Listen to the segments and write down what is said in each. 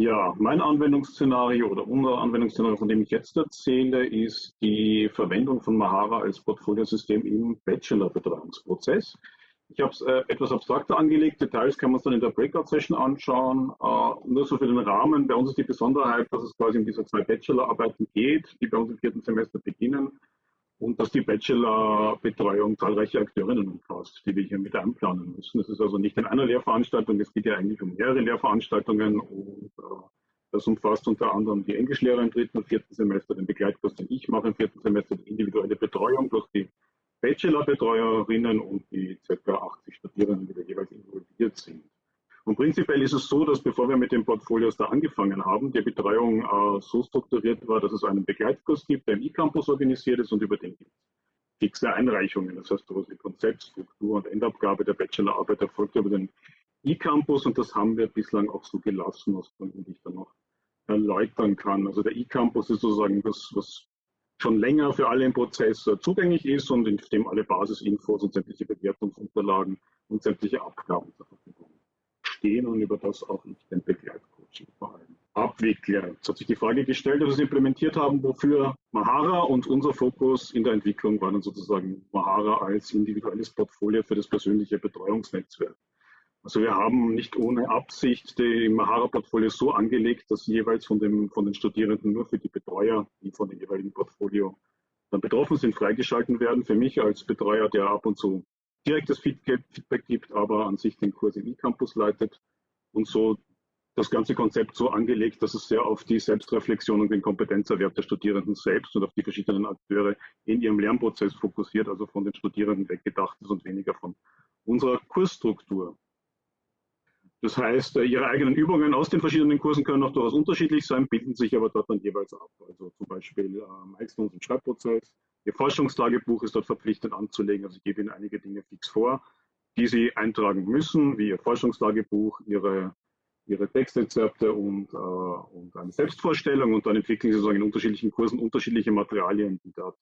Ja, mein Anwendungsszenario oder unser Anwendungsszenario, von dem ich jetzt erzähle, ist die Verwendung von Mahara als Portfoliosystem im Bachelor-Betreuungsprozess. Ich habe es äh, etwas abstrakter angelegt. Details kann man dann in der Breakout-Session anschauen. Äh, nur so für den Rahmen. Bei uns ist die Besonderheit, dass es quasi um diese zwei Bachelor-Arbeiten geht, die bei uns im vierten Semester beginnen und dass die Bachelor-Betreuung zahlreiche Akteurinnen umfasst, die wir hier mit einplanen müssen. Es ist also nicht in einer Lehrveranstaltung, es geht ja eigentlich um mehrere Lehrveranstaltungen und äh, das umfasst unter anderem die Englischlehrer im dritten und vierten Semester, den Begleitkurs, den ich mache im vierten Semester, die individuelle Betreuung plus die Bachelor-Betreuerinnen und die ca. 80 Studierenden, die da jeweils involviert sind. Und prinzipiell ist es so, dass bevor wir mit den Portfolios da angefangen haben, die Betreuung äh, so strukturiert war, dass es einen Begleitkurs gibt, der im E-Campus organisiert ist und über den gibt fixe Einreichungen. Das heißt, sowas wie Konzept, Struktur und Endabgabe der Bachelorarbeit erfolgt über den E-Campus und das haben wir bislang auch so gelassen, aus Gründen, die dann noch erläutern kann. Also der E-Campus ist sozusagen das, was schon länger für alle im Prozess äh, zugänglich ist und in dem alle Basisinfos und sämtliche Bewertungsunterlagen und sämtliche Abgaben zur Verfügung stehen und über das auch ich den Begleitcoaching vor allem abwickle. Jetzt hat sich die Frage gestellt, dass wir es implementiert haben, wofür Mahara und unser Fokus in der Entwicklung war dann sozusagen Mahara als individuelles Portfolio für das persönliche Betreuungsnetzwerk. Also wir haben nicht ohne Absicht die Mahara-Portfolio so angelegt, dass jeweils von, dem, von den Studierenden nur für die Betreuer, die von dem jeweiligen Portfolio dann betroffen sind, freigeschalten werden. Für mich als Betreuer, der ab und zu direktes Feedback gibt, aber an sich den Kurs im E-Campus leitet und so das ganze Konzept so angelegt, dass es sehr auf die Selbstreflexion und den Kompetenzerwerb der Studierenden selbst und auf die verschiedenen Akteure in ihrem Lernprozess fokussiert, also von den Studierenden weggedacht ist und weniger von unserer Kursstruktur. Das heißt, äh, ihre eigenen Übungen aus den verschiedenen Kursen können auch durchaus unterschiedlich sein, bilden sich aber dort dann jeweils ab. Also zum Beispiel äh, Milestones im Schreibprozess, Ihr Forschungstagebuch ist dort verpflichtet anzulegen. Also ich gebe Ihnen einige Dinge fix vor, die Sie eintragen müssen, wie Ihr Forschungstagebuch, Ihre, Ihre Textrezepte und, äh, und eine Selbstvorstellung. Und dann entwickeln Sie sozusagen in unterschiedlichen Kursen unterschiedliche Materialien, die dort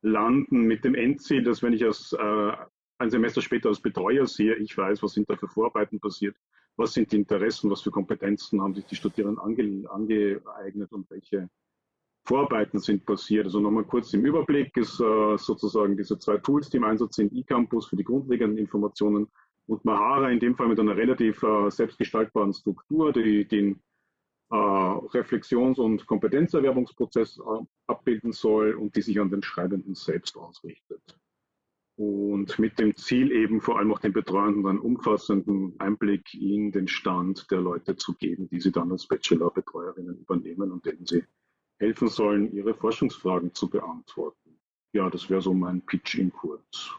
landen, mit dem Endziel, dass wenn ich als äh, ein Semester später als Betreuer sehe, ich weiß, was sind da für Vorarbeiten passiert, was sind die Interessen, was für Kompetenzen haben sich die Studierenden ange, angeeignet und welche Vorarbeiten sind passiert. Also nochmal kurz im Überblick ist äh, sozusagen diese zwei Tools, die im Einsatz sind, eCampus für die grundlegenden Informationen und Mahara in dem Fall mit einer relativ äh, selbstgestaltbaren Struktur, die den äh, Reflexions- und Kompetenzerwerbungsprozess äh, abbilden soll und die sich an den Schreibenden selbst ausrichtet und mit dem Ziel eben vor allem auch den Betreuenden einen umfassenden Einblick in den Stand der Leute zu geben, die sie dann als Bachelor-Betreuerinnen übernehmen und denen sie helfen sollen, ihre Forschungsfragen zu beantworten. Ja, das wäre so mein Pitch in kurz.